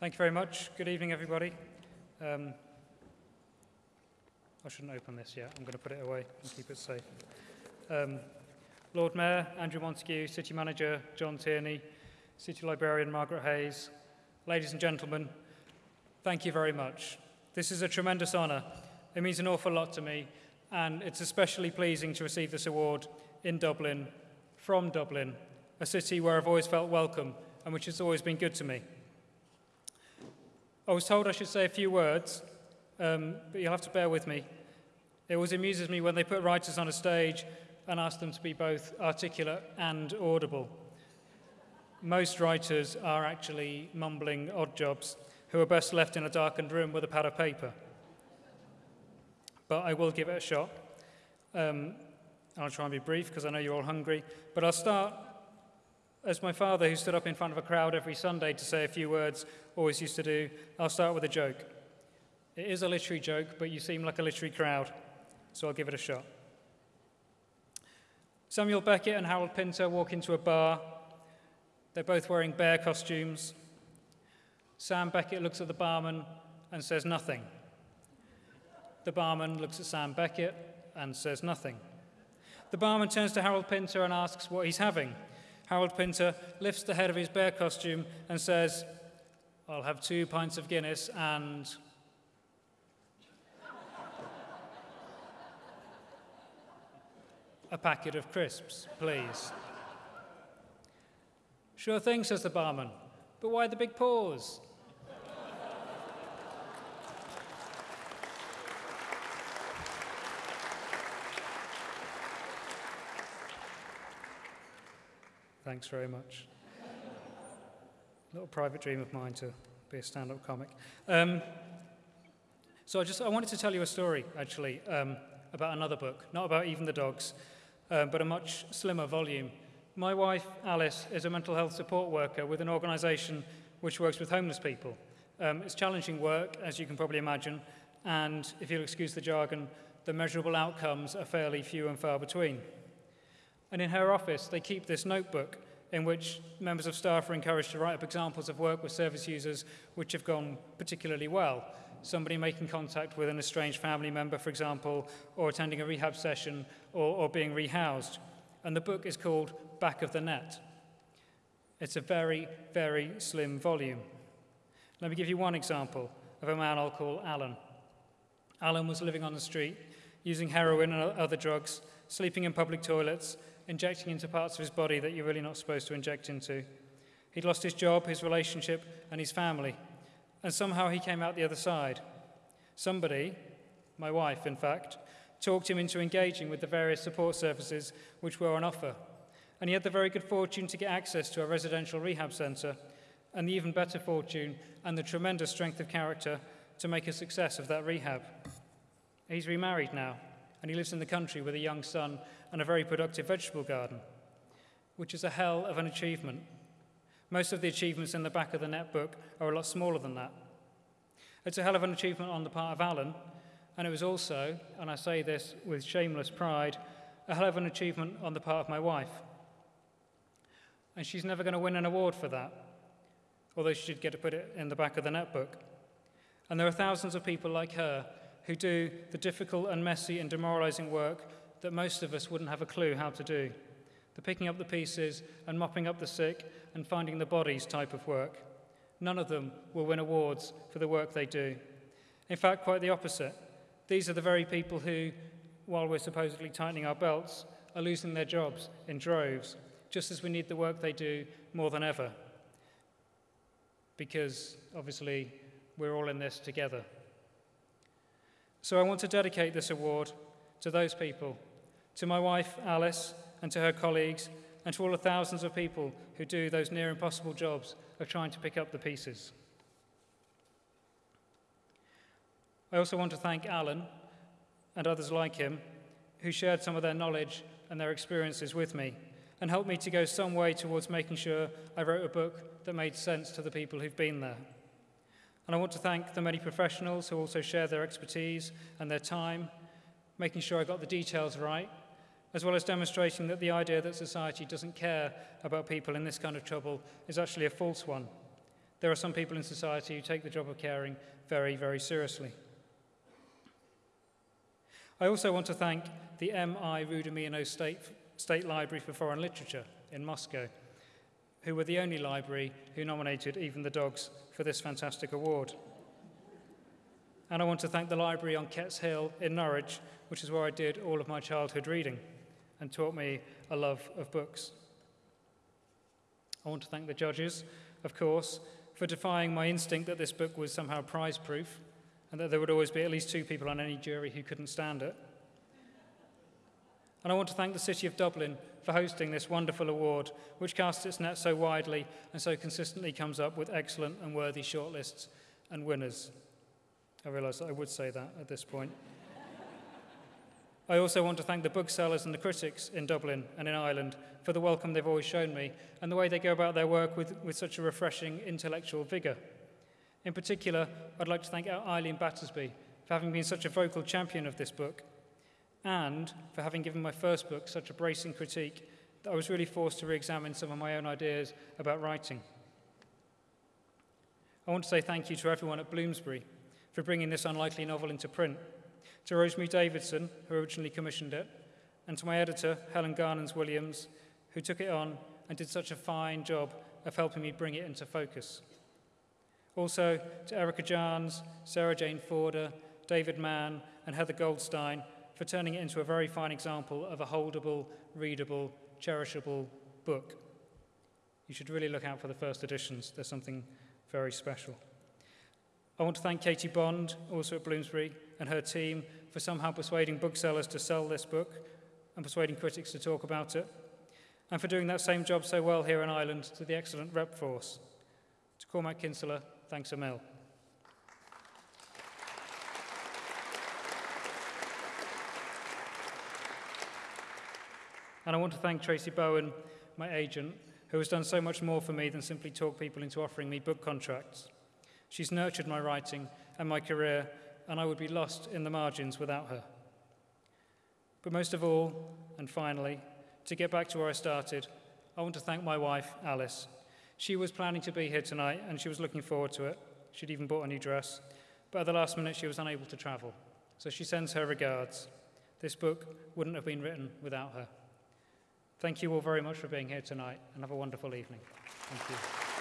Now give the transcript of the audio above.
Thank you very much. Good evening, everybody. Um, I shouldn't open this yet. I'm going to put it away and keep it safe. Um, Lord Mayor Andrew Montague, City Manager John Tierney, City Librarian Margaret Hayes, ladies and gentlemen, thank you very much. This is a tremendous honour. It means an awful lot to me, and it's especially pleasing to receive this award in Dublin, from Dublin, a city where I've always felt welcome and which has always been good to me. I was told I should say a few words, um, but you'll have to bear with me. It always amuses me when they put writers on a stage and ask them to be both articulate and audible. Most writers are actually mumbling odd jobs who are best left in a darkened room with a pad of paper. But I will give it a shot. Um, I'll try and be brief because I know you're all hungry. But I'll start as my father, who stood up in front of a crowd every Sunday to say a few words, always used to do, I'll start with a joke. It is a literary joke, but you seem like a literary crowd, so I'll give it a shot. Samuel Beckett and Harold Pinter walk into a bar. They're both wearing bear costumes. Sam Beckett looks at the barman and says nothing. The barman looks at Sam Beckett and says nothing. The barman turns to Harold Pinter and asks what he's having. Harold Pinter lifts the head of his bear costume and says, I'll have two pints of Guinness and. a packet of crisps, please. Sure thing, says the barman. But why the big pause? Thanks very much. little private dream of mine to be a stand-up comic. Um, so I just I wanted to tell you a story actually um, about another book, not about even the dogs, um, but a much slimmer volume. My wife Alice is a mental health support worker with an organisation which works with homeless people. Um, it's challenging work, as you can probably imagine, and if you'll excuse the jargon, the measurable outcomes are fairly few and far between. And in her office, they keep this notebook in which members of staff are encouraged to write up examples of work with service users which have gone particularly well. Somebody making contact with an estranged family member, for example, or attending a rehab session, or, or being rehoused. And the book is called Back of the Net. It's a very, very slim volume. Let me give you one example of a man I'll call Alan. Alan was living on the street, using heroin and other drugs, sleeping in public toilets, injecting into parts of his body that you're really not supposed to inject into. He'd lost his job, his relationship, and his family. And somehow he came out the other side. Somebody, my wife, in fact, talked him into engaging with the various support services which were on offer. And he had the very good fortune to get access to a residential rehab centre, and the even better fortune and the tremendous strength of character to make a success of that rehab. He's remarried now, and he lives in the country with a young son and a very productive vegetable garden, which is a hell of an achievement. Most of the achievements in the back of the netbook are a lot smaller than that. It's a hell of an achievement on the part of Alan, and it was also, and I say this with shameless pride, a hell of an achievement on the part of my wife. And she's never going to win an award for that, although she did get to put it in the back of the netbook. And there are thousands of people like her who do the difficult and messy and demoralizing work that most of us wouldn't have a clue how to do the picking up the pieces and mopping up the sick and finding the bodies type of work. None of them will win awards for the work they do. In fact, quite the opposite. These are the very people who, while we're supposedly tightening our belts, are losing their jobs in droves, just as we need the work they do more than ever. Because, obviously, we're all in this together. So I want to dedicate this award to those people to my wife, Alice, and to her colleagues, and to all the thousands of people who do those near impossible jobs of trying to pick up the pieces. I also want to thank Alan and others like him who shared some of their knowledge and their experiences with me and helped me to go some way towards making sure I wrote a book that made sense to the people who've been there. And I want to thank the many professionals who also share their expertise and their time, making sure I got the details right as well as demonstrating that the idea that society doesn't care about people in this kind of trouble is actually a false one. there are some people in society who take the job of caring very, very seriously. I also want to thank the M.I. Rudomino State, State Library for Foreign Literature in Moscow, who were the only library who nominated Even the Dogs for this fantastic award. And I want to thank the library on Ketts Hill in Norwich, which is where I did all of my childhood reading and taught me a love of books. I want to thank the judges, of course, for defying my instinct that this book was somehow prize proof and that there would always be at least two people on any jury who couldn't stand it. And I want to thank the City of Dublin for hosting this wonderful award, which casts its net so widely and so consistently comes up with excellent and worthy shortlists and winners. I realise I would say that at this point. I also want to thank the booksellers and the critics in Dublin and in Ireland for the welcome they've always shown me and the way they go about their work with, with such a refreshing intellectual vigour. In particular, I'd like to thank Eileen Battersby for having been such a vocal champion of this book and for having given my first book such a bracing critique that I was really forced to re examine some of my own ideas about writing. I want to say thank you to everyone at Bloomsbury for bringing this unlikely novel into print to Rosemary Davidson, who originally commissioned it, and to my editor, Helen Garnons Williams, who took it on and did such a fine job of helping me bring it into focus. Also to Erica Jarnes, Sarah Jane Forder, David Mann, and Heather Goldstein for turning it into a very fine example of a holdable, readable, cherishable book. You should really look out for the first editions. There's something very special. I want to thank Katie Bond, also at Bloomsbury, and her team for somehow persuading booksellers to sell this book and persuading critics to talk about it, and for doing that same job so well here in Ireland to the excellent rep force. To Cormac Kinsella, thanks a mill. And I want to thank Tracy Bohan, my agent, who has done so much more for me than simply talk people into offering me book contracts. She's nurtured my writing and my career, and I would be lost in the margins without her. But most of all, and finally, to get back to where I started, I want to thank my wife, Alice. She was planning to be here tonight, and she was looking forward to it. She'd even bought a new dress. But at the last minute, she was unable to travel. So she sends her regards. This book wouldn't have been written without her. Thank you all very much for being here tonight, and have a wonderful evening. Thank you.